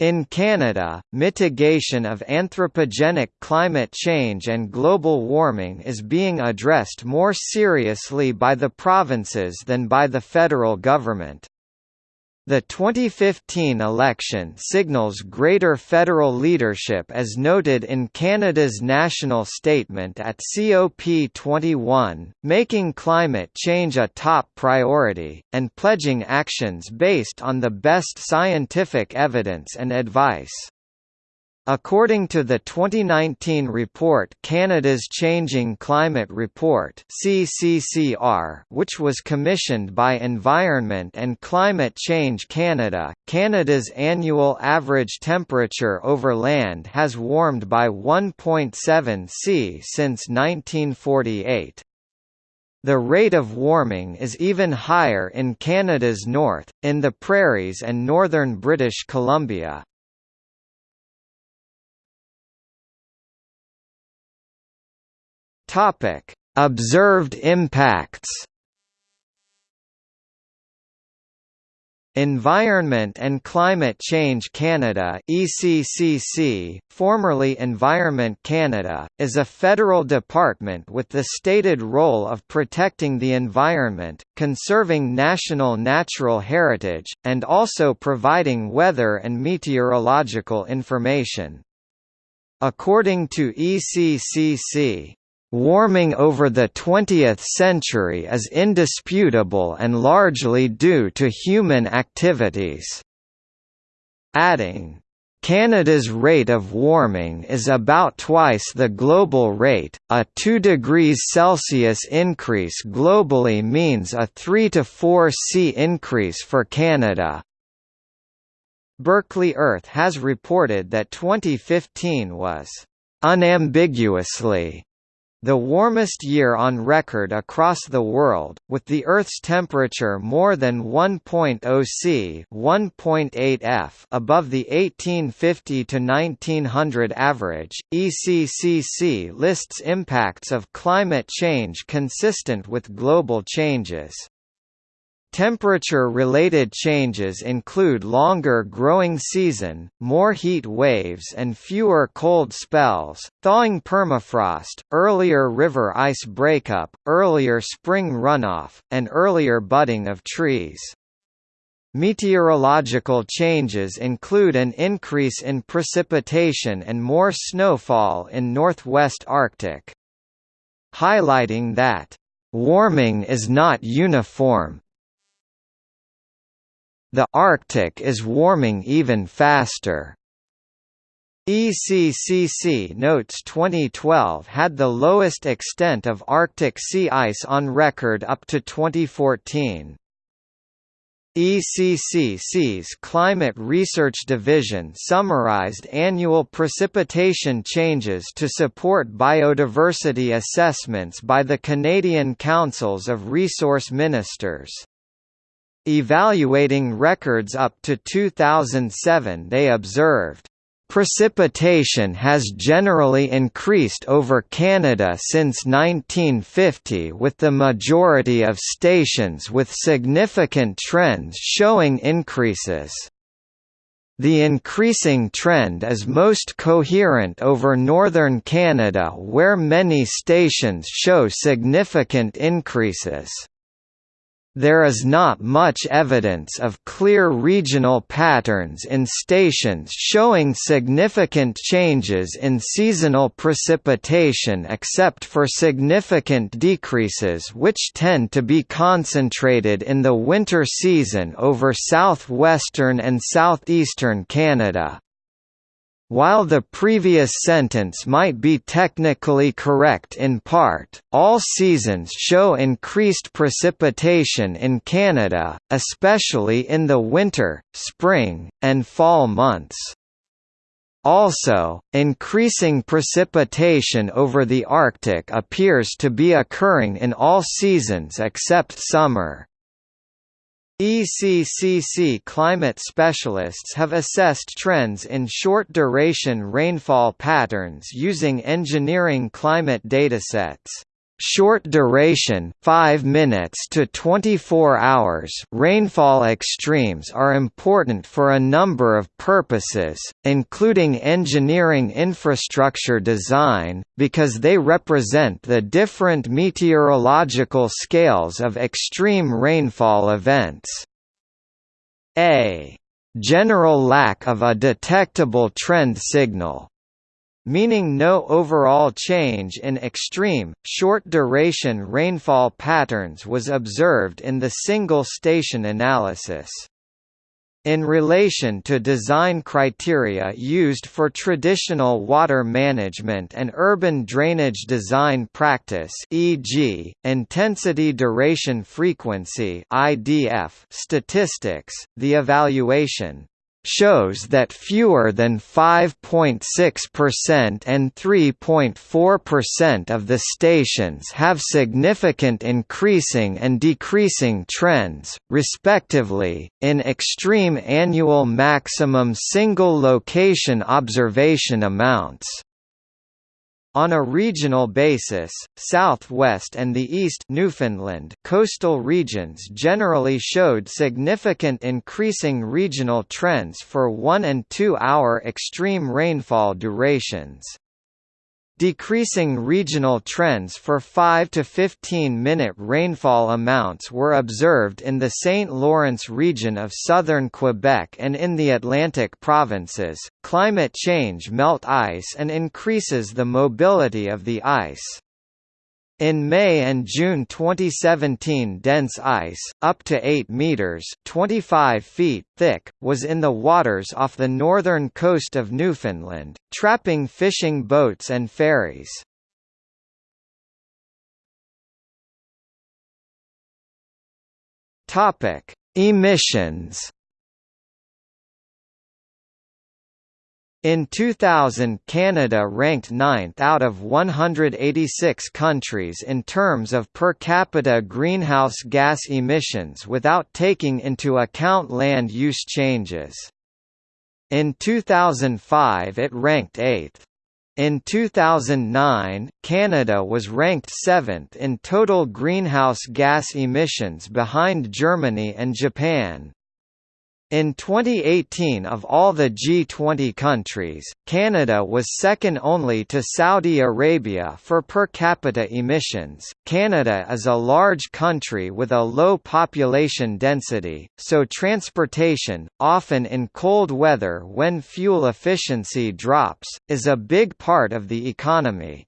In Canada, mitigation of anthropogenic climate change and global warming is being addressed more seriously by the provinces than by the federal government. The 2015 election signals greater federal leadership as noted in Canada's national statement at COP21, making climate change a top priority, and pledging actions based on the best scientific evidence and advice. According to the 2019 report Canada's Changing Climate Report CCCR, which was commissioned by Environment and Climate Change Canada, Canada's annual average temperature over land has warmed by 1.7 C since 1948. The rate of warming is even higher in Canada's north, in the prairies and northern British Columbia. Topic: Observed impacts. Environment and Climate Change Canada ECCC, formerly Environment Canada, is a federal department with the stated role of protecting the environment, conserving national natural heritage, and also providing weather and meteorological information. According to ECCC, Warming over the 20th century is indisputable and largely due to human activities. Adding, Canada's rate of warming is about twice the global rate. A 2 degrees Celsius increase globally means a 3 to 4 C increase for Canada. Berkeley Earth has reported that 2015 was unambiguously the warmest year on record across the world, with the Earth's temperature more than 1.0 C (1.8 F) above the 1850–1900 average. ECCC lists impacts of climate change consistent with global changes. Temperature-related changes include longer growing season, more heat waves and fewer cold spells, thawing permafrost, earlier river ice breakup, earlier spring runoff, and earlier budding of trees. Meteorological changes include an increase in precipitation and more snowfall in northwest Arctic. Highlighting that, "...warming is not uniform, the Arctic is warming even faster. ECCC notes 2012 had the lowest extent of Arctic sea ice on record up to 2014. ECCC's Climate Research Division summarized annual precipitation changes to support biodiversity assessments by the Canadian Councils of Resource Ministers. Evaluating records up to 2007 they observed, Precipitation has generally increased over Canada since 1950 with the majority of stations with significant trends showing increases. The increasing trend is most coherent over northern Canada where many stations show significant increases. There is not much evidence of clear regional patterns in stations showing significant changes in seasonal precipitation except for significant decreases which tend to be concentrated in the winter season over southwestern and southeastern Canada. While the previous sentence might be technically correct in part, all seasons show increased precipitation in Canada, especially in the winter, spring, and fall months. Also, increasing precipitation over the Arctic appears to be occurring in all seasons except summer. ECCC climate specialists have assessed trends in short-duration rainfall patterns using engineering climate datasets. Short duration 5 minutes to 24 hours rainfall extremes are important for a number of purposes, including engineering infrastructure design, because they represent the different meteorological scales of extreme rainfall events. A general lack of a detectable trend signal meaning no overall change in extreme, short-duration rainfall patterns was observed in the single-station analysis. In relation to design criteria used for traditional water management and urban drainage design practice e.g., intensity duration frequency IDF statistics, the evaluation shows that fewer than 5.6% and 3.4% of the stations have significant increasing and decreasing trends, respectively, in extreme annual maximum single location observation amounts. On a regional basis, southwest and the east Newfoundland coastal regions generally showed significant increasing regional trends for 1 and 2 hour extreme rainfall durations. Decreasing regional trends for 5 to 15 minute rainfall amounts were observed in the St. Lawrence region of southern Quebec and in the Atlantic provinces. Climate change melt ice and increases the mobility of the ice. In May and June 2017 dense ice, up to 8 metres 25 feet thick, was in the waters off the northern coast of Newfoundland, trapping fishing boats and ferries. Emissions In 2000 Canada ranked ninth out of 186 countries in terms of per capita greenhouse gas emissions without taking into account land use changes. In 2005 it ranked 8th. In 2009, Canada was ranked 7th in total greenhouse gas emissions behind Germany and Japan. In 2018 of all the G20 countries, Canada was second only to Saudi Arabia for per capita emissions. Canada is a large country with a low population density, so transportation, often in cold weather when fuel efficiency drops, is a big part of the economy.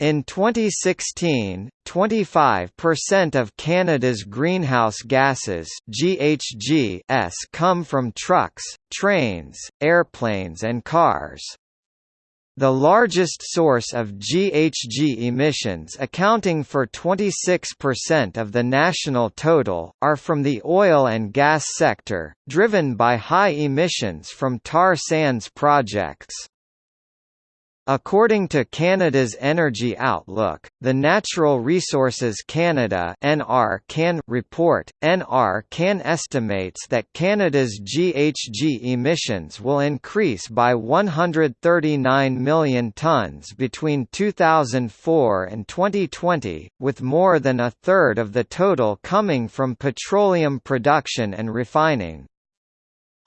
In 2016, 25% of Canada's greenhouse gases GHGs come from trucks, trains, airplanes and cars. The largest source of GHG emissions accounting for 26% of the national total, are from the oil and gas sector, driven by high emissions from tar sands projects. According to Canada's Energy Outlook, the Natural Resources Canada (NR Can) report, NR Can estimates that Canada's GHG emissions will increase by 139 million tonnes between 2004 and 2020, with more than a third of the total coming from petroleum production and refining.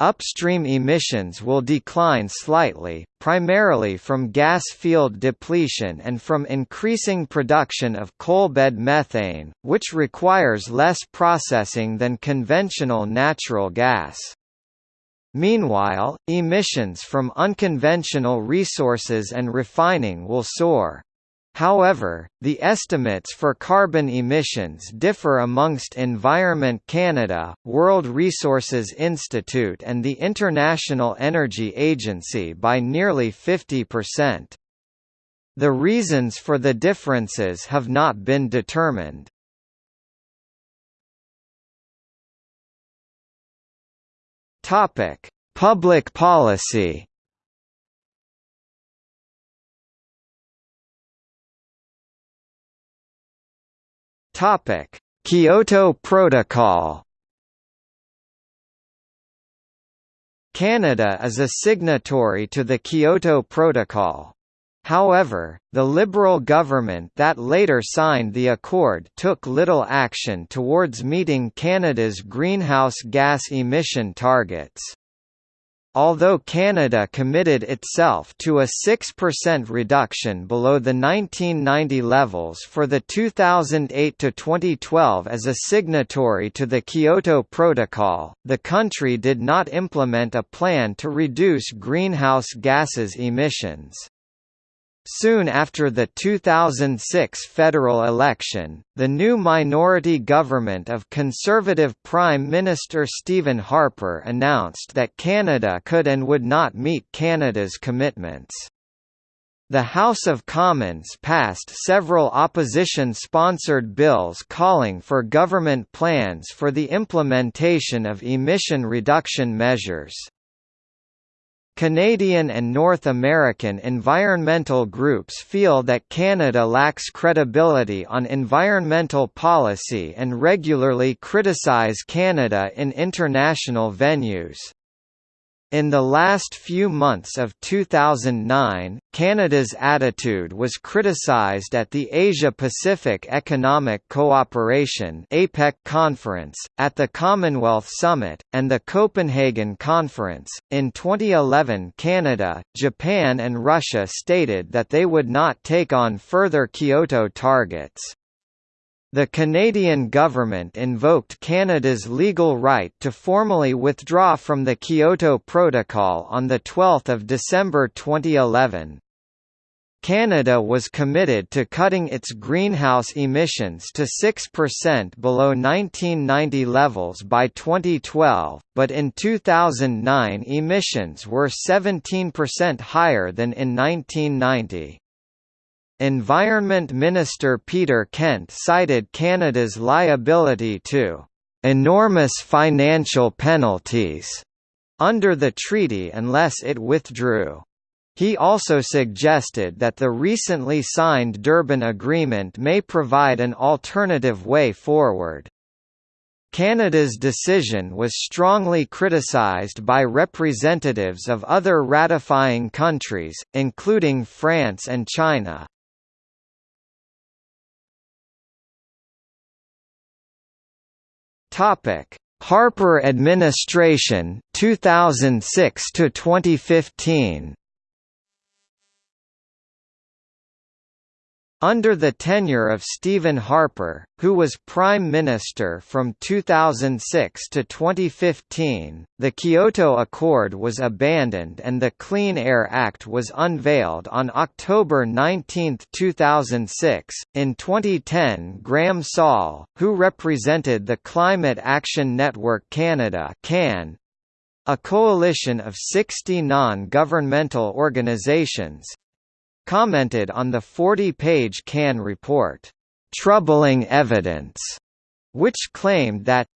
Upstream emissions will decline slightly, primarily from gas field depletion and from increasing production of coalbed methane, which requires less processing than conventional natural gas. Meanwhile, emissions from unconventional resources and refining will soar. However, the estimates for carbon emissions differ amongst Environment Canada, World Resources Institute and the International Energy Agency by nearly 50%. The reasons for the differences have not been determined. Public policy Topic: Kyoto Protocol. Canada is a signatory to the Kyoto Protocol. However, the Liberal government that later signed the accord took little action towards meeting Canada's greenhouse gas emission targets. Although Canada committed itself to a 6% reduction below the 1990 levels for the 2008–2012 as a signatory to the Kyoto Protocol, the country did not implement a plan to reduce greenhouse gases emissions. Soon after the 2006 federal election, the new minority government of Conservative Prime Minister Stephen Harper announced that Canada could and would not meet Canada's commitments. The House of Commons passed several opposition-sponsored bills calling for government plans for the implementation of emission reduction measures. Canadian and North American environmental groups feel that Canada lacks credibility on environmental policy and regularly criticize Canada in international venues. In the last few months of 2009, Canada's attitude was criticized at the Asia-Pacific Economic Cooperation (APEC) conference, at the Commonwealth Summit, and the Copenhagen Conference. In 2011, Canada, Japan and Russia stated that they would not take on further Kyoto targets. The Canadian government invoked Canada's legal right to formally withdraw from the Kyoto Protocol on 12 December 2011. Canada was committed to cutting its greenhouse emissions to 6% below 1990 levels by 2012, but in 2009 emissions were 17% higher than in 1990. Environment Minister Peter Kent cited Canada's liability to enormous financial penalties under the treaty unless it withdrew. He also suggested that the recently signed Durban Agreement may provide an alternative way forward. Canada's decision was strongly criticised by representatives of other ratifying countries, including France and China. Topic: Harper administration 2006 to 2015. Under the tenure of Stephen Harper, who was Prime Minister from 2006 to 2015, the Kyoto Accord was abandoned and the Clean Air Act was unveiled on October 19, 2006. In 2010, Graham Saul, who represented the Climate Action Network Canada (CAN), a coalition of 60 non-governmental organizations, commented on the 40-page CAN report, "'Troubling Evidence' which claimed that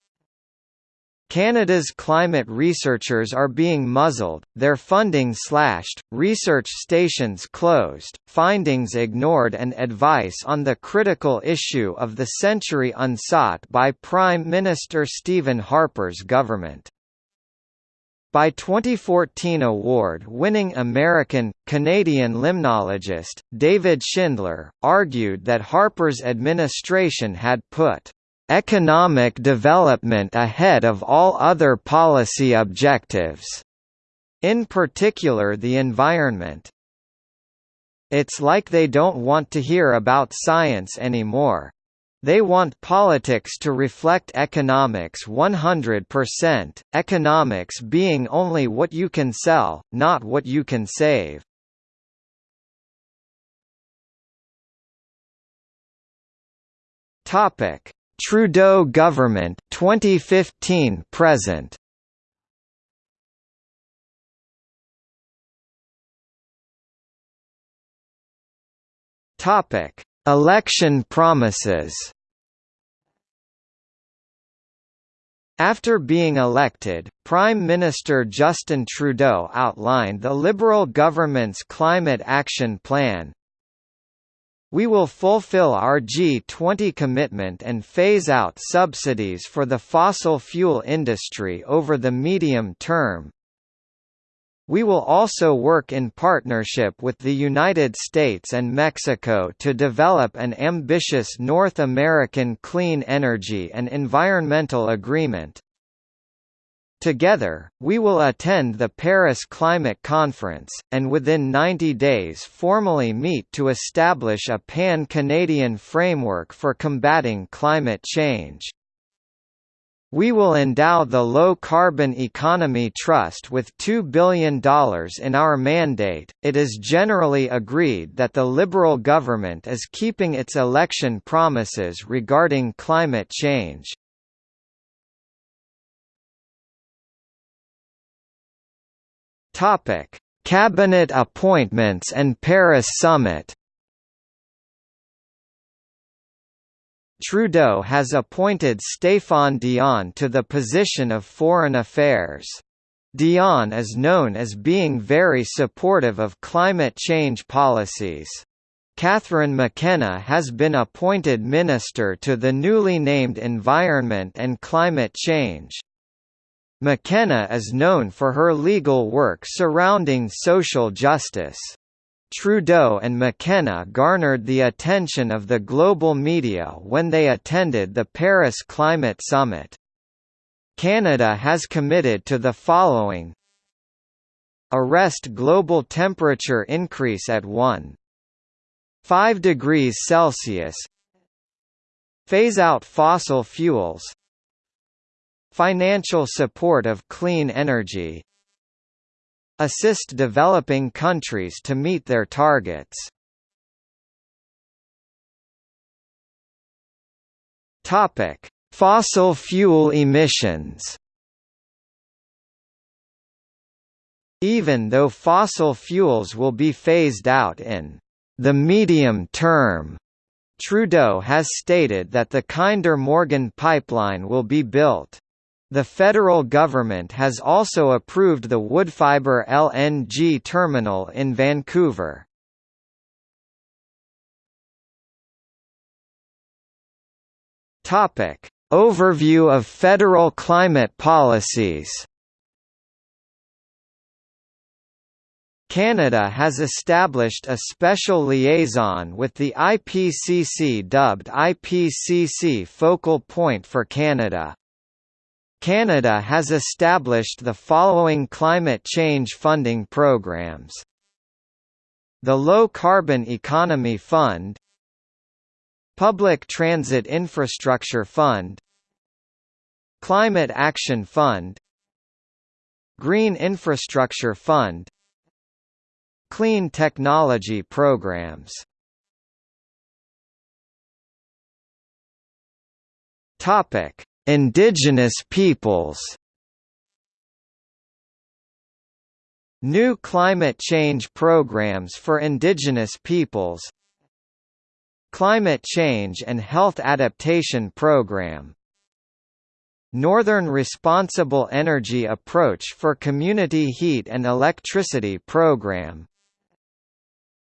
Canada's climate researchers are being muzzled, their funding slashed, research stations closed, findings ignored and advice on the critical issue of the century unsought by Prime Minister Stephen Harper's government. By 2014 award-winning American, Canadian limnologist, David Schindler, argued that Harper's administration had put economic development ahead of all other policy objectives, in particular the environment. It's like they don't want to hear about science anymore. They want politics to reflect economics 100%, economics being only what you can sell, not what you can save. Topic: Trudeau government 2015 present. Topic: Election promises After being elected, Prime Minister Justin Trudeau outlined the Liberal government's Climate Action Plan. We will fulfill our G20 commitment and phase out subsidies for the fossil fuel industry over the medium term, We will also work in partnership with the United States and Mexico to develop an ambitious North American clean energy and environmental agreement. Together, we will attend the Paris Climate Conference, and within 90 days formally meet to establish a pan-Canadian framework for combating climate change. We will endow the Low Carbon Economy Trust with $2 billion in our mandate. It is generally agreed that the Liberal government is keeping its election promises regarding climate change. Topic: Cabinet appointments and Paris Summit. Trudeau has appointed Stéphane Dion to the position of Foreign Affairs. Dion is known as being very supportive of climate change policies. Catherine McKenna has been appointed Minister to the newly named Environment and Climate Change. McKenna is known for her legal work surrounding social justice. Trudeau and McKenna garnered the attention of the global media when they attended the Paris Climate Summit. Canada has committed to the following. Arrest global temperature increase at 1.5 degrees Celsius. Phase out fossil fuels. Financial support of clean energy assist developing countries to meet their targets. Topic: Fossil fuel emissions. Even though fossil fuels will be phased out in the medium term, Trudeau has stated that the Kinder Morgan pipeline will be built. The federal government has also approved the Woodfibre LNG terminal in Vancouver. Topic: Overview of federal climate policies. Canada has established a special liaison with the IPCC dubbed IPCC Focal Point for Canada. Canada has established the following climate change funding programs. The Low Carbon Economy Fund. Public Transit Infrastructure Fund. Climate Action Fund. Green Infrastructure Fund. Clean Technology Programs. Topic Indigenous peoples. New climate change programs for indigenous peoples. Climate Change and Health Adaptation Program. Northern Responsible Energy Approach for Community Heat and Electricity Program.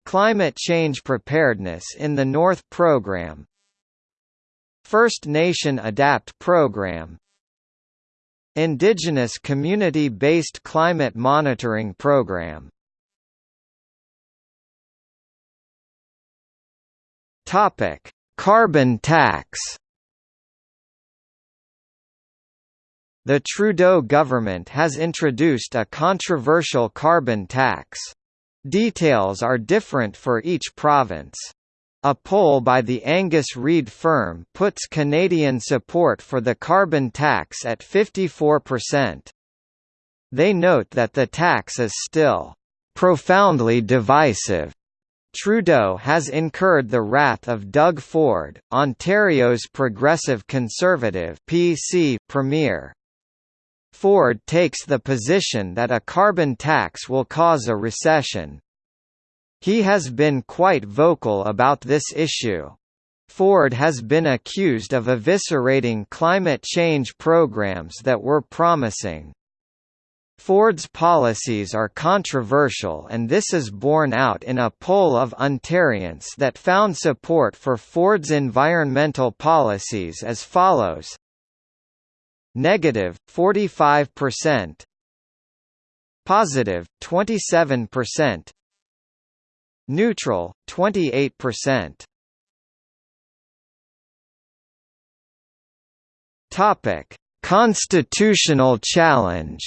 Climate Change Preparedness in the North Program First Nation ADAPT program Indigenous Community-Based Climate Monitoring Program Topic: Carbon tax. The Trudeau government has introduced a controversial carbon tax. Details are different for each province. A poll by the Angus Reid firm puts Canadian support for the carbon tax at 54%. They note that the tax is still profoundly divisive. Trudeau has incurred the wrath of Doug Ford, Ontario's Progressive Conservative PC premier. Ford takes the position that a carbon tax will cause a recession. He has been quite vocal about this issue. Ford has been accused of eviscerating climate change programs that were promising. Ford's policies are controversial and this is borne out in a poll of Ontarians that found support for Ford's environmental policies as follows Negative, 45% positive 27%, neutral 28%. Topic: Constitutional challenge.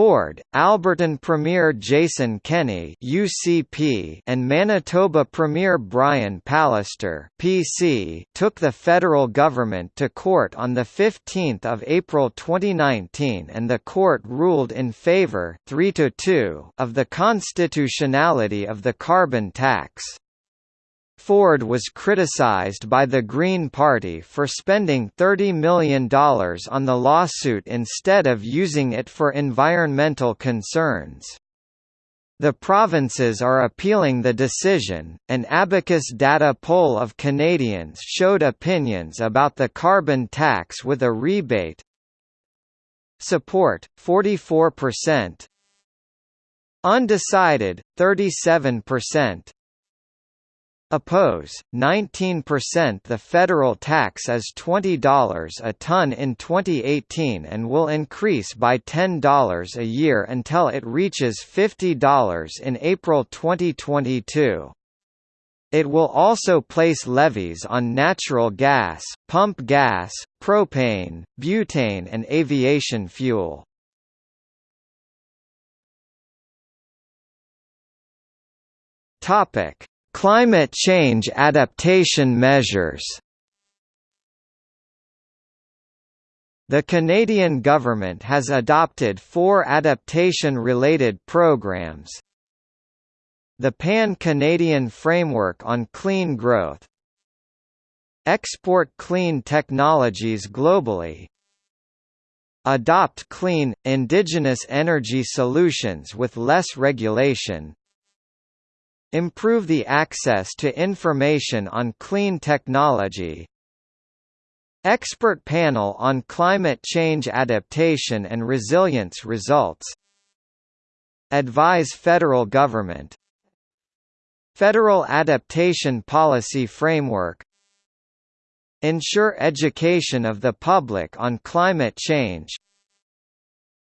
Ford, Albertan Premier Jason Kenney (UCP) and Manitoba Premier Brian Pallister (PC) took the federal government to court on the 15th of April 2019 and the court ruled in favor 3 to 2 of the constitutionality of the carbon tax. Ford was criticized by the Green Party for spending $30 million on the lawsuit instead of using it for environmental concerns. The provinces are appealing the decision. An Abacus data poll of Canadians showed opinions about the carbon tax with a rebate. Support 44%. Undecided 37%. Oppose, 19% The federal tax is $20 a ton in 2018 and will increase by $10 a year until it reaches $50 in April 2022. It will also place levies on natural gas, pump gas, propane, butane and aviation fuel. Topic Climate change adaptation measures. The Canadian government has adopted four adaptation-related programs. The Pan-Canadian Framework on Clean Growth. Export clean technologies globally. Adopt clean, indigenous energy solutions with less regulation Improve the access to information on clean technology. Expert Panel on Climate Change Adaptation and Resilience Results. Advise Federal Government. Federal Adaptation Policy Framework. Ensure education of the public on climate change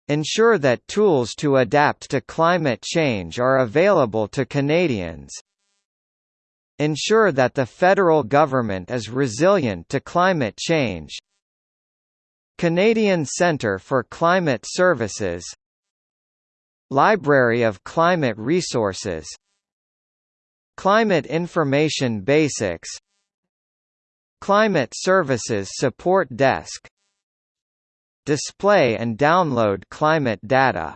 Ensure that tools to adapt to climate change are available to Canadians. Ensure that the federal government is resilient to climate change. Canadian Centre for Climate Services Library of Climate Resources Climate Information Basics Climate Services Support Desk display and download climate data.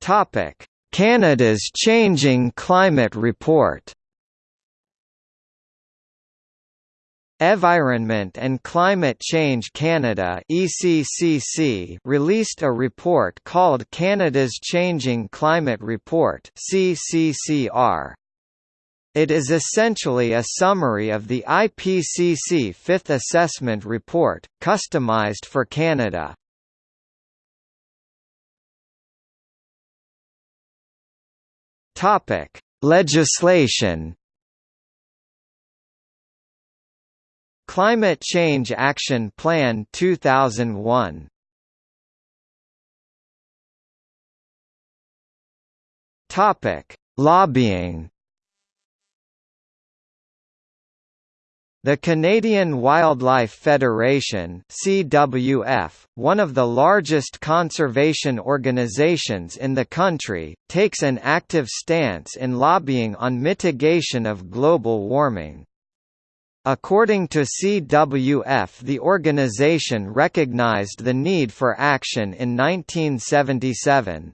Topic: Canada's Changing Climate Report. Environment and Climate Change Canada ECCC released a report called Canada's Changing Climate Report CCCR. It is essentially a summary of the IPCC Fifth Assessment Report, customized for Canada. Topic: Legislation. Climate Change Action Plan 2001. Topic: Lobbying. The Canadian Wildlife Federation CWF, one of the largest conservation organizations in the country, takes an active stance in lobbying on mitigation of global warming. According to CWF the organization recognized the need for action in 1977.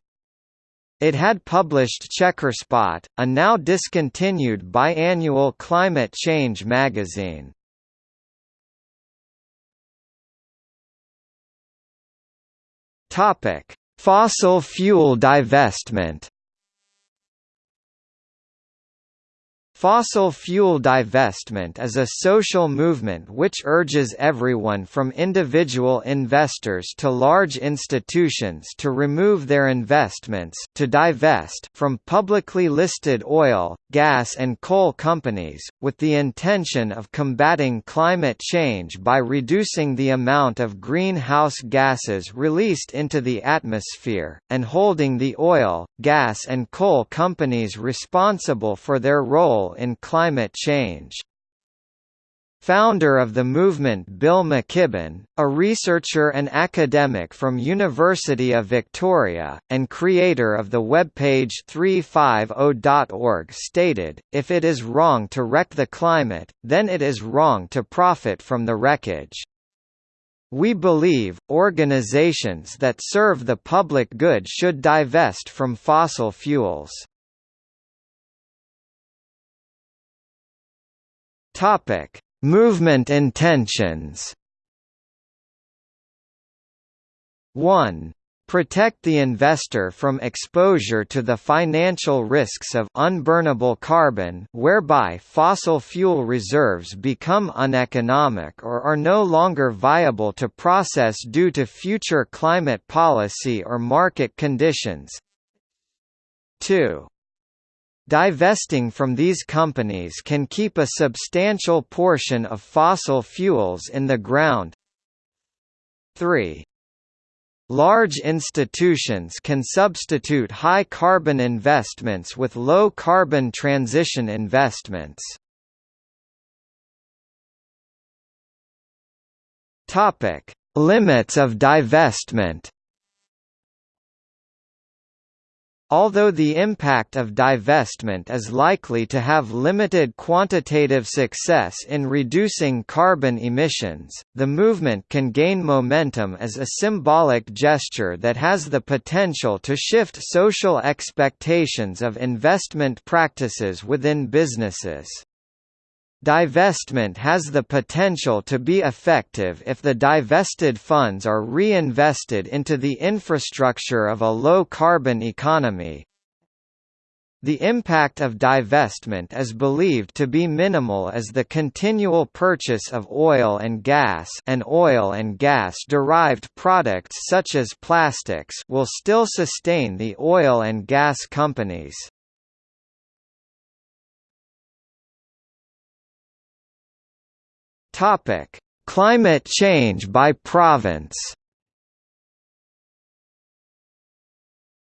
It had published Checkerspot, a now discontinued biannual climate change magazine. Fossil fuel divestment. Fossil fuel divestment is a social movement which urges everyone from individual investors to large institutions to remove their investments to divest from publicly listed oil, gas and coal companies, with the intention of combating climate change by reducing the amount of greenhouse gases released into the atmosphere, and holding the oil, gas and coal companies responsible for their role in climate change. Founder of the movement Bill McKibben, a researcher and academic from University of Victoria, and creator of the webpage 350.org stated, if it is wrong to wreck the climate, then it is wrong to profit from the wreckage. We believe, organizations that serve the public good should divest from fossil fuels. Topic: Movement intentions. 1. Protect the investor from exposure to the financial risks of unburnable carbon whereby fossil fuel reserves become uneconomic or are no longer viable to process due to future climate policy or market conditions. 2. Divesting from these companies can keep a substantial portion of fossil fuels in the ground. 3. Large institutions can substitute high-carbon investments with low-carbon transition investments. Topic: Limits of divestment Although the impact of divestment is likely to have limited quantitative success in reducing carbon emissions, the movement can gain momentum as a symbolic gesture that has the potential to shift social expectations of investment practices within businesses. Divestment has the potential to be effective if the divested funds are reinvested into the infrastructure of a low-carbon economy. The impact of divestment is believed to be minimal as the continual purchase of oil and gas and oil and gas-derived products such as plastics will still sustain the oil and gas companies. Topic: Climate change by province.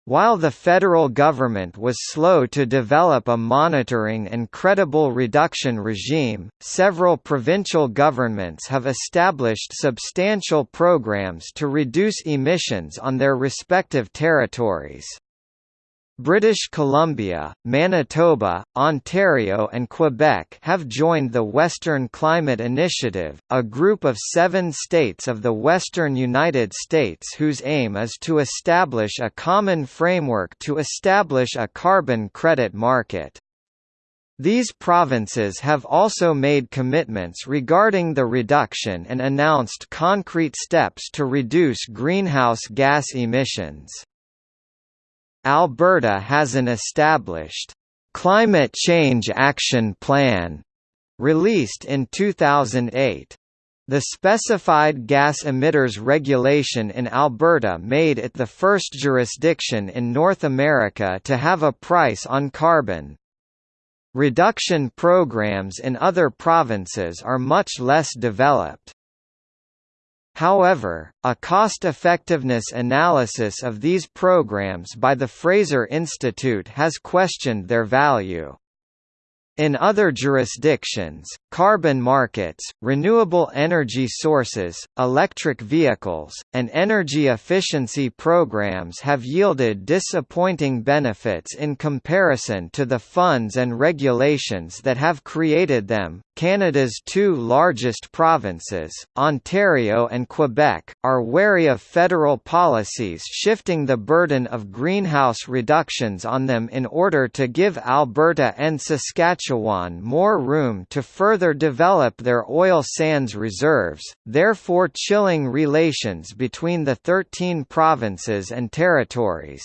While the federal government was slow to develop a monitoring and credible reduction regime, several provincial governments have established substantial programs to reduce emissions on their respective territories. British Columbia, Manitoba, Ontario and Quebec have joined the Western Climate Initiative, a group of seven states of the western United States whose aim is to establish a common framework to establish a carbon credit market. These provinces have also made commitments regarding the reduction and announced concrete steps to reduce greenhouse gas emissions. Alberta has an established Climate Change Action Plan released in 2008. The Specified Gas Emitters Regulation in Alberta made it the first jurisdiction in North America to have a price on carbon. Reduction programs in other provinces are much less developed. However, a cost-effectiveness analysis of these programs by the Fraser Institute has questioned their value. In other jurisdictions, carbon markets, renewable energy sources, electric vehicles, and energy efficiency programs have yielded disappointing benefits in comparison to the funds and regulations that have created them. Canada's two largest provinces, Ontario and Quebec, are wary of federal policies shifting the burden of greenhouse reductions on them in order to give Alberta and Saskatchewan more room to further develop their oil sands reserves, therefore chilling relations between the 13 provinces and territories.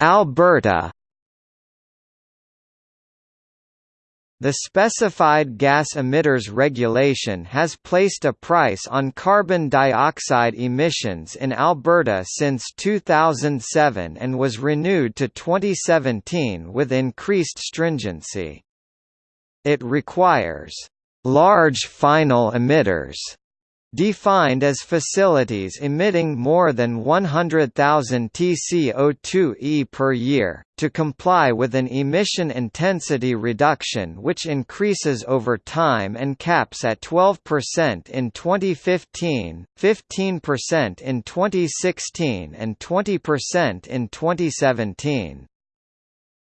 Alberta The Specified Gas Emitters Regulation has placed a price on carbon dioxide emissions in Alberta since 2007 and was renewed to 2017 with increased stringency. It requires large final emitters defined as facilities emitting more than 100,000 TCO2e per year, to comply with an emission intensity reduction which increases over time and caps at 12% in 2015, 15% in 2016 and 20% in 2017.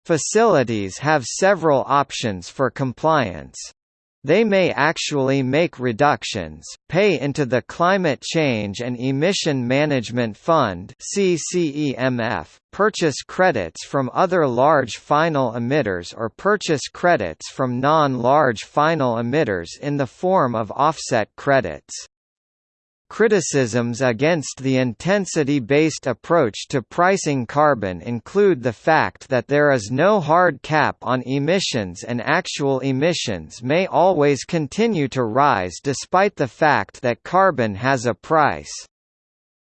Facilities have several options for compliance. They may actually make reductions, pay into the Climate Change and Emission Management Fund purchase credits from other large final emitters or purchase credits from non-large final emitters in the form of offset credits. Criticisms against the intensity-based approach to pricing carbon include the fact that there is no hard cap on emissions and actual emissions may always continue to rise despite the fact that carbon has a price.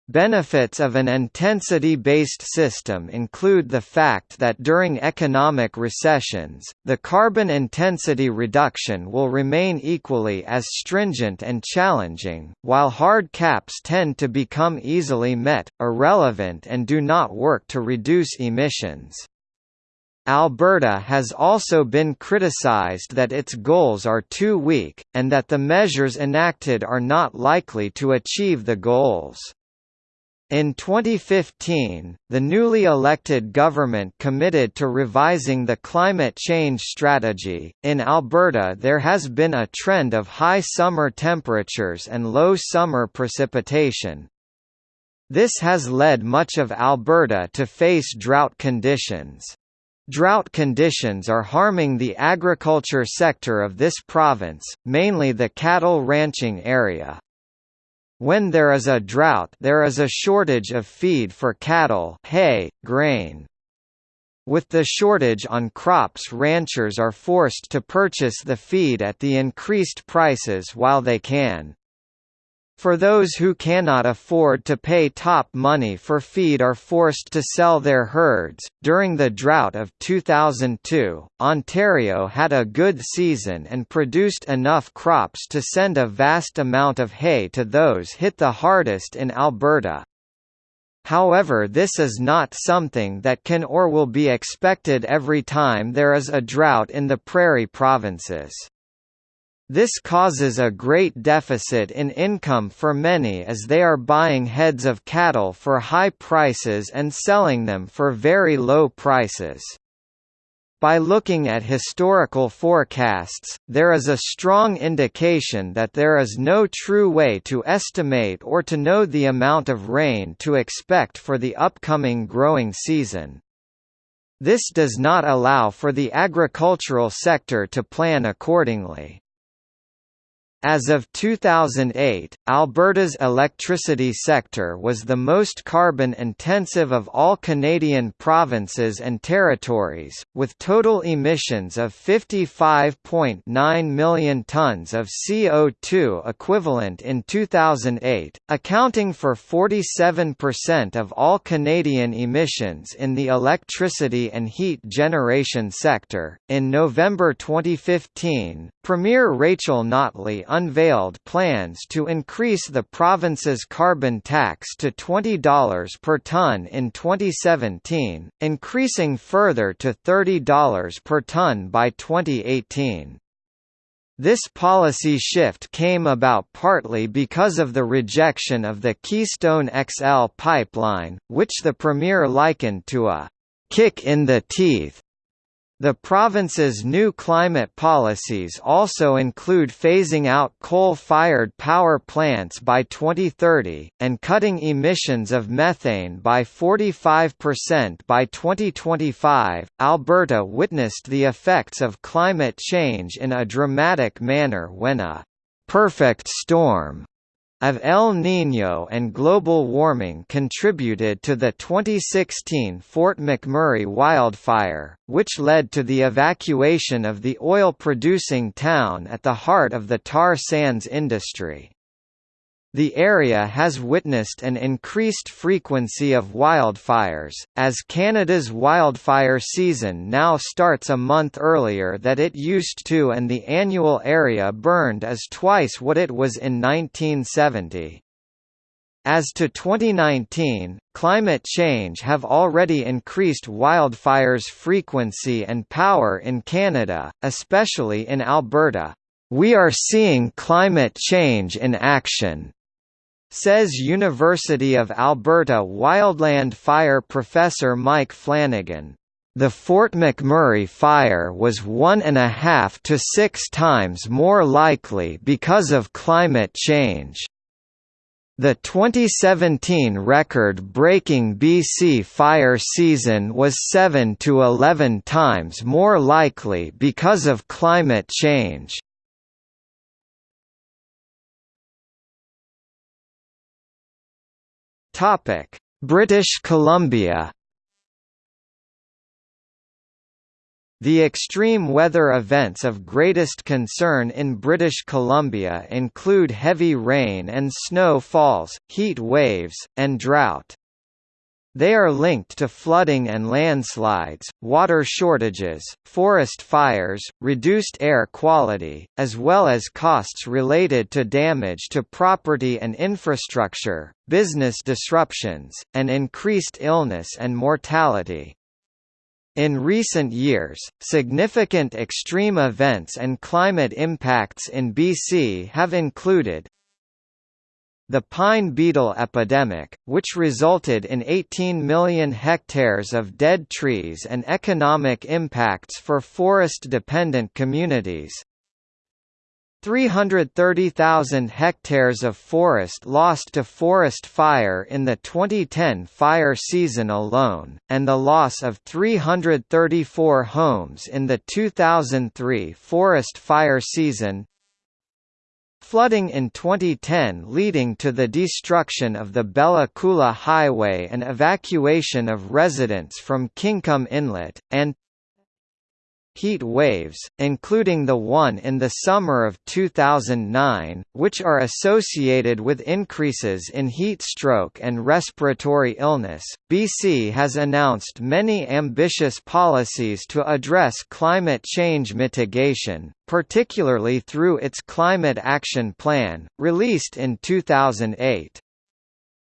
Benefits of an intensity-based system include the fact that during economic recessions, the carbon intensity reduction will remain equally as stringent and challenging, while hard caps tend to become easily met, irrelevant and do not work to reduce emissions. Alberta has also been criticized that its goals are too weak, and that the measures enacted are not likely to achieve the goals. In 2015, the newly elected government committed to revising the climate change strategy. In Alberta, there has been a trend of high summer temperatures and low summer precipitation. This has led much of Alberta to face drought conditions. Drought conditions are harming the agriculture sector of this province, mainly the cattle ranching area. When there is a drought there is a shortage of feed for cattle hay, grain. With the shortage on crops ranchers are forced to purchase the feed at the increased prices while they can. For those who cannot afford to pay top money for feed are forced to sell their herds. During the drought of 2002, Ontario had a good season and produced enough crops to send a vast amount of hay to those hit the hardest in Alberta. However this is not something that can or will be expected every time there is a drought in the prairie provinces. This causes a great deficit in income for many as they are buying heads of cattle for high prices and selling them for very low prices. By looking at historical forecasts, there is a strong indication that there is no true way to estimate or to know the amount of rain to expect for the upcoming growing season. This does not allow for the agricultural sector to plan accordingly. As of 2008, Alberta's electricity sector was the most carbon-intensive of all Canadian provinces and territories, with total emissions of 55.9 million tonnes of CO2 equivalent in 2008, accounting for 47% of all Canadian emissions in the electricity and heat generation sector. In November 2015, Premier Rachel Notley unveiled plans to increase the province's carbon tax to $20 per tonne in 2017, increasing further to $30 per tonne by 2018. This policy shift came about partly because of the rejection of the Keystone XL pipeline, which the Premier likened to a kick in the teeth the province's new climate policies also include phasing out coal-fired power plants by 2030, and cutting emissions of methane by 45% by 2025. Alberta witnessed the effects of climate change in a dramatic manner when a perfect storm of El Niño and global warming contributed to the 2016 Fort McMurray wildfire, which led to the evacuation of the oil-producing town at the heart of the tar sands industry. The area has witnessed an increased frequency of wildfires, as Canada's wildfire season now starts a month earlier than it used to and the annual area burned is twice what it was in 1970. As to 2019, climate change have already increased wildfires' frequency and power in Canada, especially in Alberta. We are seeing climate change in action, says University of Alberta wildland fire professor Mike Flannigan. The Fort McMurray fire was one and a half to six times more likely because of climate change. The 2017 record-breaking BC fire season was 7 to 11 times more likely because of climate change. Topic: British Columbia. The extreme weather events of greatest concern in British Columbia include heavy rain and snow falls, heat waves, and drought. They are linked to flooding and landslides, water shortages, forest fires, reduced air quality, as well as costs related to damage to property and infrastructure, business disruptions, and increased illness and mortality. In recent years, significant extreme events and climate impacts in BC have included the pine beetle epidemic, which resulted in 18 million hectares of dead trees and economic impacts for forest-dependent communities. 330,000 hectares of forest lost to forest fire in the 2010 fire season alone, and the loss of 334 homes in the 2003 forest fire season flooding in 2010 leading to the destruction of the Bella Coola Highway and evacuation of residents from Kingcome Inlet, and heat waves, including the one in the summer of 2009, which are associated with increases in heat stroke and respiratory illness. BC has announced many ambitious policies to address climate change mitigation, particularly through its Climate Action Plan, released in 2008.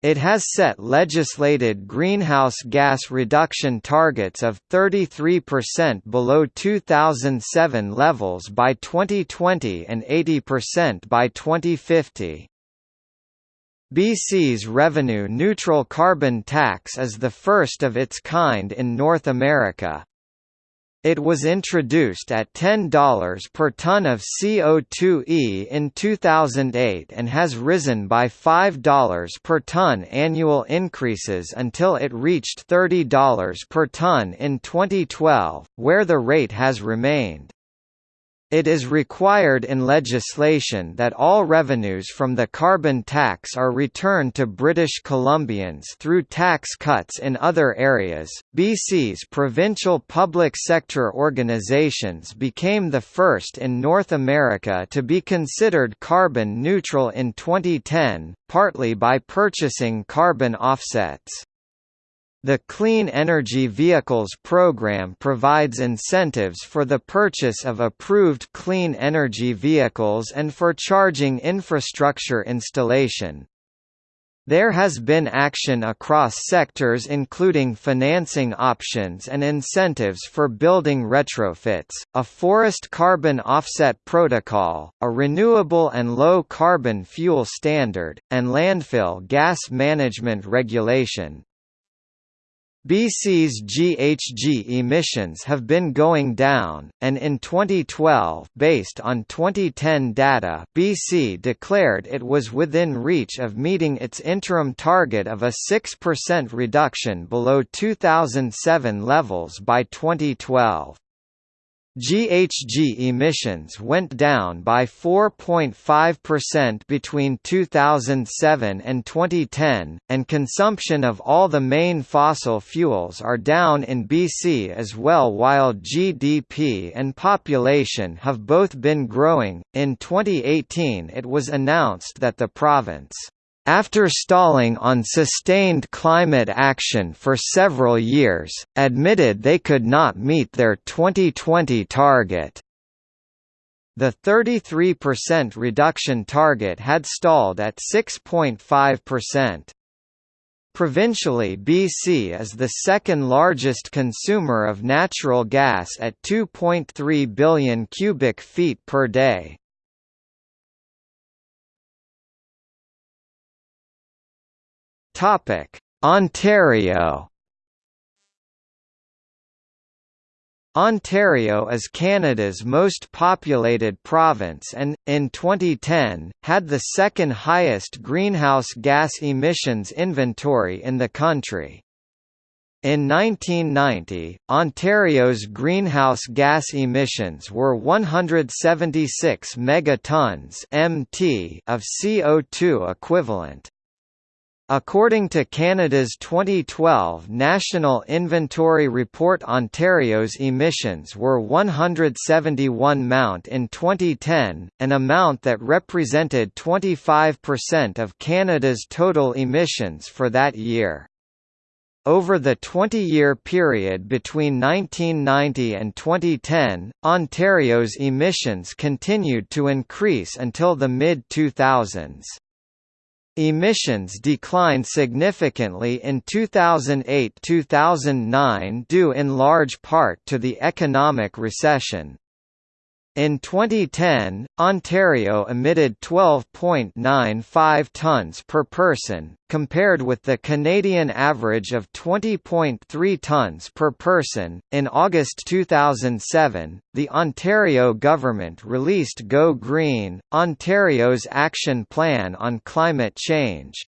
It has set legislated greenhouse gas reduction targets of 33% below 2007 levels by 2020 and 80% by 2050. BC's revenue-neutral carbon tax is the first of its kind in North America. It was introduced at $10 per ton of CO2e in 2008 and has risen by $5 per ton annual increases until it reached $30 per ton in 2012, where the rate has remained. It is required in legislation that all revenues from the carbon tax are returned to British Columbians through tax cuts in other areas. BC's provincial public sector organizations became the first in North America to be considered carbon neutral in 2010, partly by purchasing carbon offsets. The Clean Energy Vehicles program provides incentives for the purchase of approved clean energy vehicles and for charging infrastructure installation. There has been action across sectors including financing options and incentives for building retrofits, a forest carbon offset protocol, a renewable and low carbon fuel standard, and landfill gas management regulation. BC's GHG emissions have been going down, and in 2012 based on 2010 data BC declared it was within reach of meeting its interim target of a 6% reduction below 2007 levels by 2012. GHG emissions went down by 4.5% between 2007 and 2010, and consumption of all the main fossil fuels are down in BC as well while GDP and population have both been growing. In 2018 it was announced that the province after stalling on sustained climate action for several years, admitted they could not meet their 2020 target. The 33% reduction target had stalled at 6.5%. Provincially BC is the second largest consumer of natural gas at 2.3 billion cubic feet per day. Topic: Ontario. Ontario is Canada's most populated province and, in 2010, had the second highest greenhouse gas emissions inventory in the country. In 1990, Ontario's greenhouse gas emissions were 176 megatons (mt) of CO2 equivalent. According to Canada's 2012 National Inventory Report Ontario's emissions were 171 Mt in 2010, an amount that represented 25% of Canada's total emissions for that year. Over the 20-year period between 1990 and 2010, Ontario's emissions continued to increase until the mid-2000s. Emissions declined significantly in 2008–2009 due in large part to the economic recession. In 2010, Ontario emitted 12.95 tonnes per person, compared with the Canadian average of 20.3 tonnes per person. In August 2007, the Ontario government released Go Green, Ontario's action plan on climate change.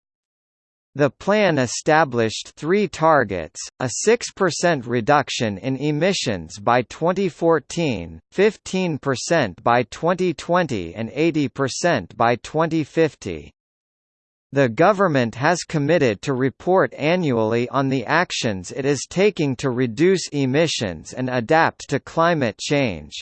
The plan established three targets, a 6% reduction in emissions by 2014, 15% by 2020 and 80% by 2050. The government has committed to report annually on the actions it is taking to reduce emissions and adapt to climate change.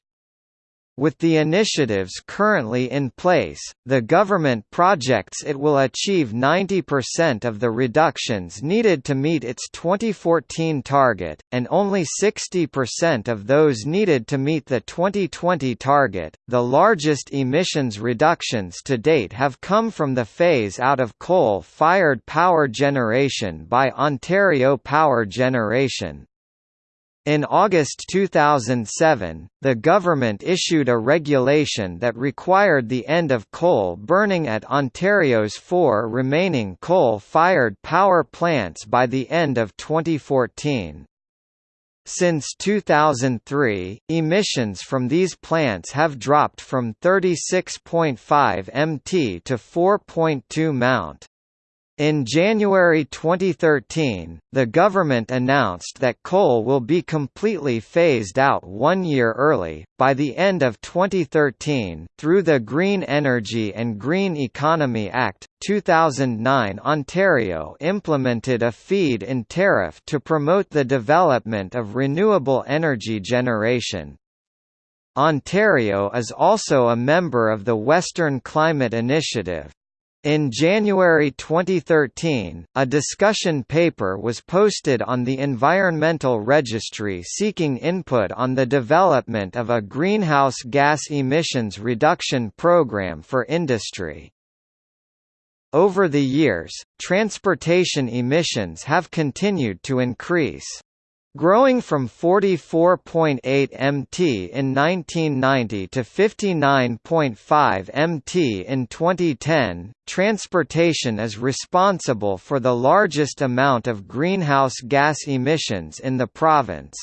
With the initiatives currently in place, the government projects it will achieve 90% of the reductions needed to meet its 2014 target, and only 60% of those needed to meet the 2020 target. The largest emissions reductions to date have come from the phase out of coal fired power generation by Ontario Power Generation. In August 2007, the government issued a regulation that required the end of coal burning at Ontario's four remaining coal-fired power plants by the end of 2014. Since 2003, emissions from these plants have dropped from 36.5 mt to 4.2 mt. In January 2013, the government announced that coal will be completely phased out one year early, by the end of 2013, through the Green Energy and Green Economy Act. 2009 Ontario implemented a feed-in tariff to promote the development of renewable energy generation. Ontario is also a member of the Western Climate Initiative. In January 2013, a discussion paper was posted on the Environmental Registry seeking input on the development of a greenhouse gas emissions reduction program for industry. Over the years, transportation emissions have continued to increase. Growing from 44.8 mt in 1990 to 59.5 mt in 2010, transportation is responsible for the largest amount of greenhouse gas emissions in the province.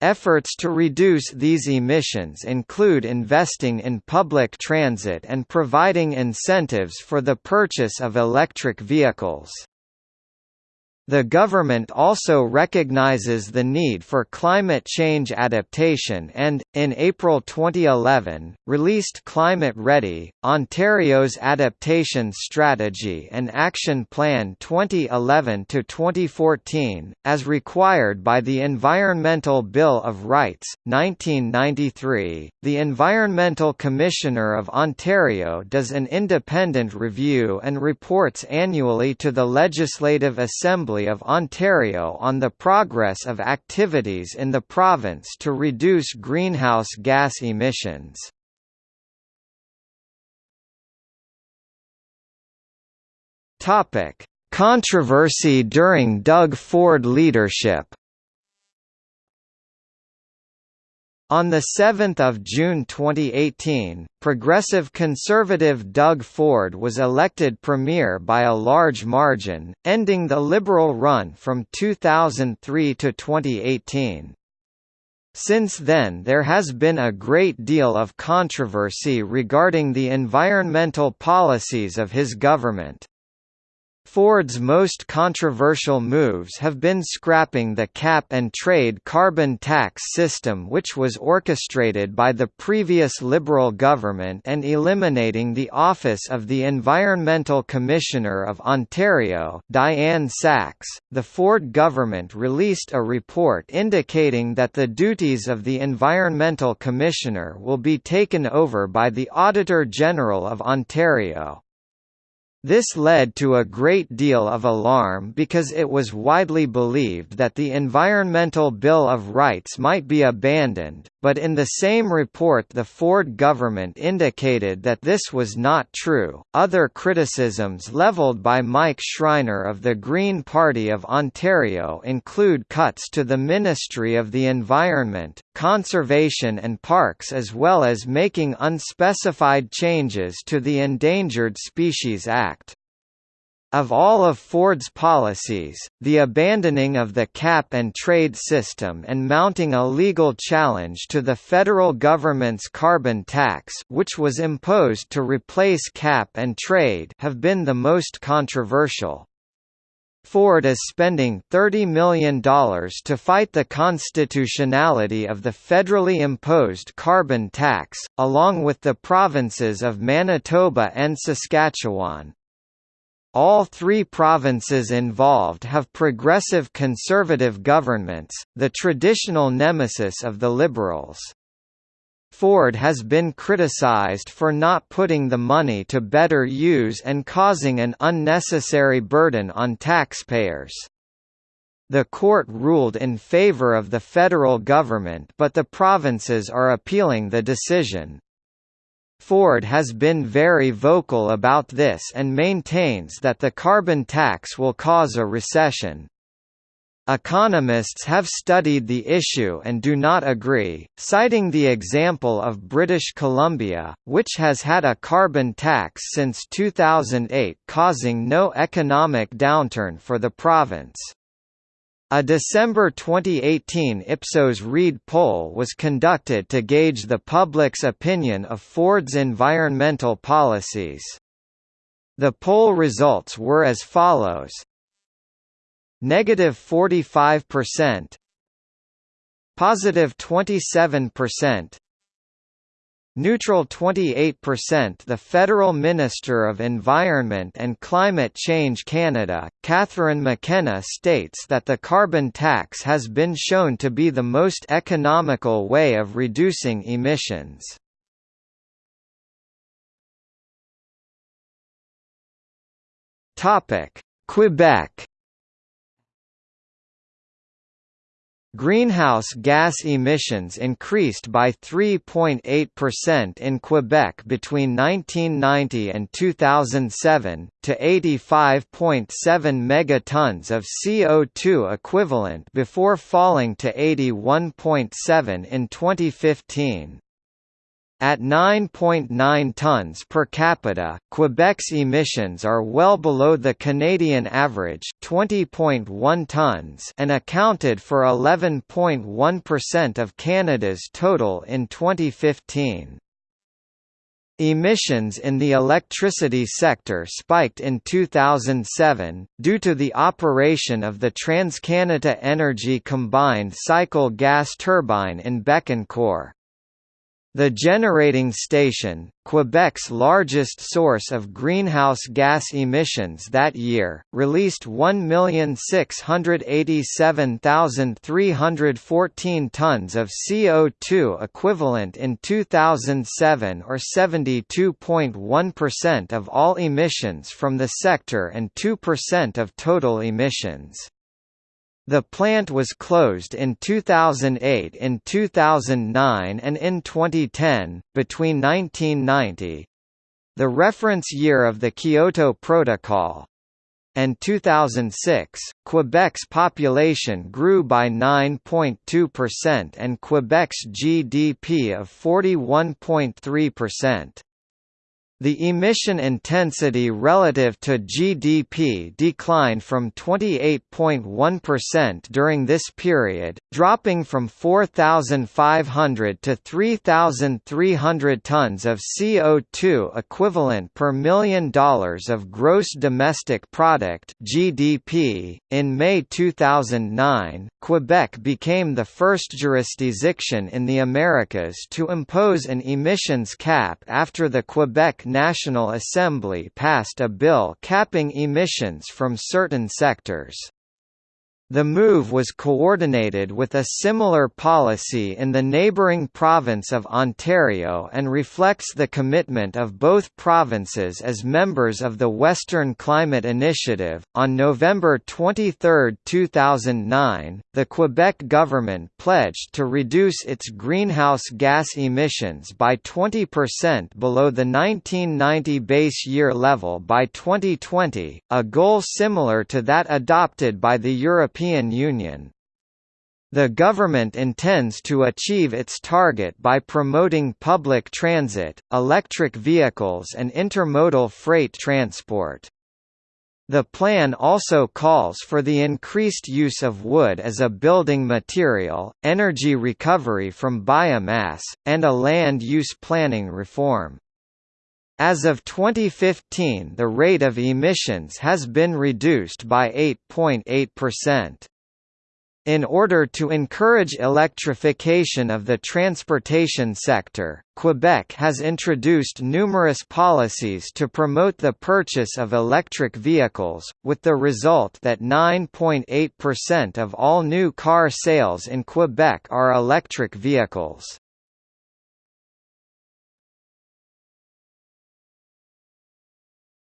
Efforts to reduce these emissions include investing in public transit and providing incentives for the purchase of electric vehicles. The government also recognizes the need for climate change adaptation and, in April 2011, released Climate Ready, Ontario's Adaptation Strategy and Action Plan 2011–2014, as required by the Environmental Bill of Rights, 1993. The Environmental Commissioner of Ontario does an independent review and reports annually to the Legislative Assembly Assembly of Ontario on the progress of activities in the province to reduce greenhouse gas emissions. Controversy during Doug Ford leadership On 7 June 2018, progressive conservative Doug Ford was elected premier by a large margin, ending the Liberal run from 2003 to 2018. Since then there has been a great deal of controversy regarding the environmental policies of his government. Ford's most controversial moves have been scrapping the cap-and-trade carbon tax system which was orchestrated by the previous Liberal government and eliminating the office of the Environmental Commissioner of Ontario Diane Saxe. The Ford government released a report indicating that the duties of the Environmental Commissioner will be taken over by the Auditor General of Ontario. This led to a great deal of alarm because it was widely believed that the Environmental Bill of Rights might be abandoned, but in the same report the Ford government indicated that this was not true. Other criticisms leveled by Mike Schreiner of the Green Party of Ontario include cuts to the Ministry of the Environment, Conservation and Parks as well as making unspecified changes to the Endangered Species Act. Of all of Ford's policies, the abandoning of the cap-and-trade system and mounting a legal challenge to the federal government's carbon tax which was imposed to replace cap-and-trade have been the most controversial. Ford is spending $30 million to fight the constitutionality of the federally imposed carbon tax, along with the provinces of Manitoba and Saskatchewan. All three provinces involved have progressive conservative governments, the traditional nemesis of the Liberals. Ford has been criticized for not putting the money to better use and causing an unnecessary burden on taxpayers. The court ruled in favor of the federal government but the provinces are appealing the decision. Ford has been very vocal about this and maintains that the carbon tax will cause a recession. Economists have studied the issue and do not agree, citing the example of British Columbia, which has had a carbon tax since 2008 causing no economic downturn for the province. A December 2018 Ipsos Reid poll was conducted to gauge the public's opinion of Ford's environmental policies. The poll results were as follows negative 45%, positive 27%, Neutral 28% The Federal Minister of Environment and Climate Change Canada, Catherine McKenna states that the carbon tax has been shown to be the most economical way of reducing emissions. Quebec Greenhouse gas emissions increased by 3.8% in Quebec between 1990 and 2007, to 85.7 megatons of CO2 equivalent before falling to 81.7 in 2015. At 9.9 tons per capita, Quebec's emissions are well below the Canadian average 20.1 tons and accounted for 11.1% of Canada's total in 2015. Emissions in the electricity sector spiked in 2007, due to the operation of the TransCanada Energy combined cycle gas turbine in Bécancour. The generating station, Quebec's largest source of greenhouse gas emissions that year, released 1,687,314 tons of CO2 equivalent in 2007 or 72.1% of all emissions from the sector and 2% of total emissions. The plant was closed in 2008 in 2009 and in 2010, between 1990 the reference year of the Kyoto Protocol and 2006, Quebec's population grew by 9.2% and Quebec's GDP of 41.3%. The emission intensity relative to GDP declined from 28.1% during this period, dropping from 4,500 to 3,300 tons of CO2 equivalent per million dollars of gross domestic product (GDP). In May 2009, Quebec became the first jurisdiction in the Americas to impose an emissions cap after the Quebec National Assembly passed a bill capping emissions from certain sectors. The move was coordinated with a similar policy in the neighbouring province of Ontario and reflects the commitment of both provinces as members of the Western Climate Initiative. On November 23, 2009, the Quebec government pledged to reduce its greenhouse gas emissions by 20% below the 1990 base year level by 2020, a goal similar to that adopted by the European European Union. The government intends to achieve its target by promoting public transit, electric vehicles and intermodal freight transport. The plan also calls for the increased use of wood as a building material, energy recovery from biomass, and a land use planning reform. As of 2015 the rate of emissions has been reduced by 8.8%. In order to encourage electrification of the transportation sector, Quebec has introduced numerous policies to promote the purchase of electric vehicles, with the result that 9.8% of all new car sales in Quebec are electric vehicles.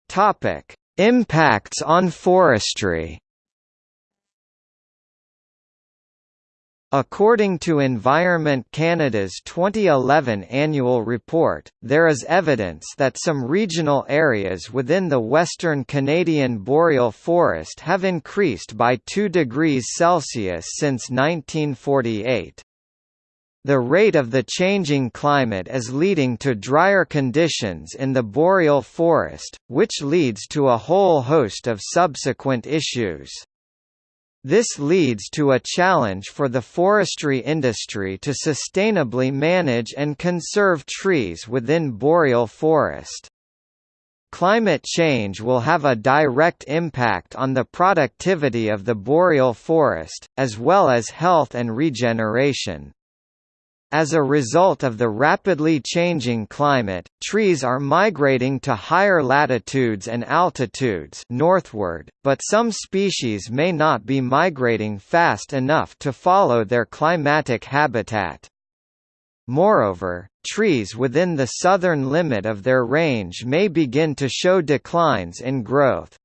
Topic: Impacts on forestry. According to Environment Canada's 2011 annual report, there is evidence that some regional areas within the western Canadian boreal forest have increased by 2 degrees Celsius since 1948. The rate of the changing climate is leading to drier conditions in the boreal forest, which leads to a whole host of subsequent issues. This leads to a challenge for the forestry industry to sustainably manage and conserve trees within boreal forest. Climate change will have a direct impact on the productivity of the boreal forest, as well as health and regeneration. As a result of the rapidly changing climate, trees are migrating to higher latitudes and altitudes northward, but some species may not be migrating fast enough to follow their climatic habitat. Moreover, trees within the southern limit of their range may begin to show declines in growth.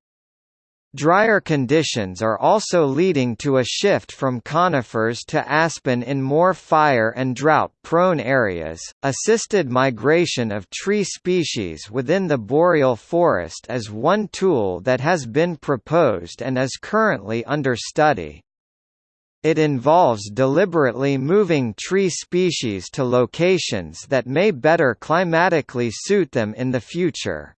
Drier conditions are also leading to a shift from conifers to aspen in more fire and drought-prone areas. Assisted migration of tree species within the boreal forest is one tool that has been proposed and is currently under study. It involves deliberately moving tree species to locations that may better climatically suit them in the future.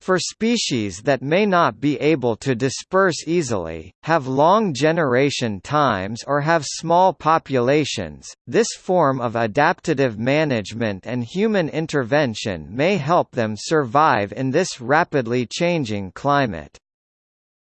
For species that may not be able to disperse easily, have long generation times or have small populations, this form of adaptative management and human intervention may help them survive in this rapidly changing climate.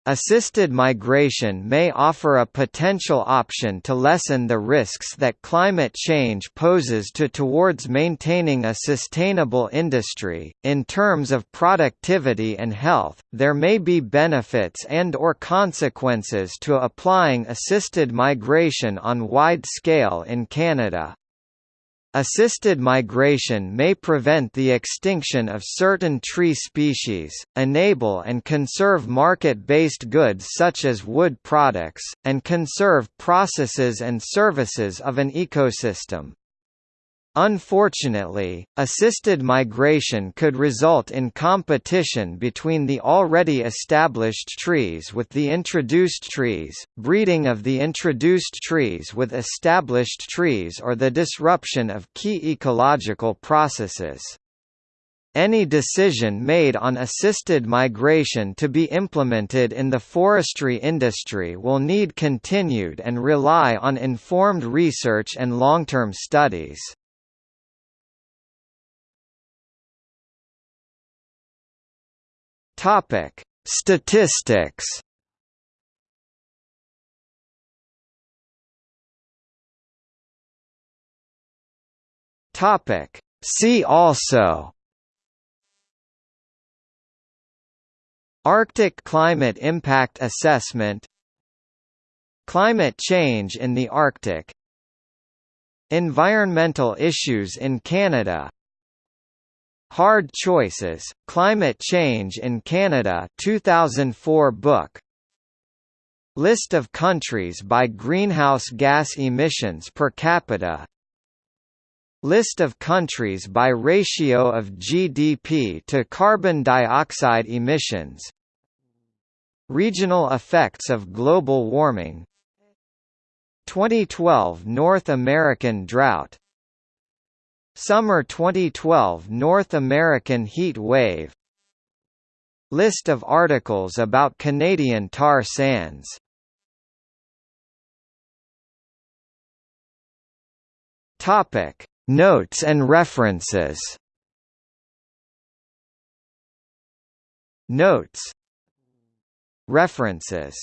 Assisted migration may offer a potential option to lessen the risks that climate change poses to towards maintaining a sustainable industry. In terms of productivity and health, there may be benefits and or consequences to applying assisted migration on wide scale in Canada. Assisted migration may prevent the extinction of certain tree species, enable and conserve market-based goods such as wood products, and conserve processes and services of an ecosystem. Unfortunately, assisted migration could result in competition between the already established trees with the introduced trees, breeding of the introduced trees with established trees or the disruption of key ecological processes. Any decision made on assisted migration to be implemented in the forestry industry will need continued and rely on informed research and long-term studies. Topic: Statistics. Topic: See also. Arctic Climate Impact Assessment. Climate change in the Arctic. Environmental issues in Canada Hard Choices, Climate Change in Canada 2004 book. List of countries by greenhouse gas emissions per capita. List of countries by ratio of GDP to carbon dioxide emissions. Regional effects of global warming. 2012 North American drought Summer 2012 North American heat wave. List of articles about Canadian tar sands. Topic. Notes and references. Notes. References.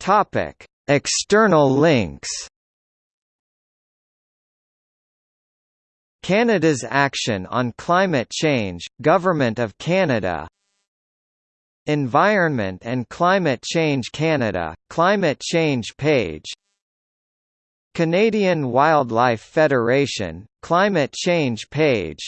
Topic External links. Canada's Action on Climate Change, Government of Canada. Environment and Climate Change Canada, Climate Change page. Canadian Wildlife Federation, Climate Change page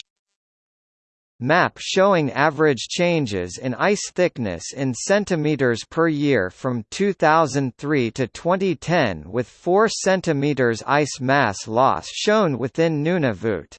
Map showing average changes in ice thickness in centimeters per year from 2003 to 2010 with 4 centimeters ice mass loss shown within Nunavut.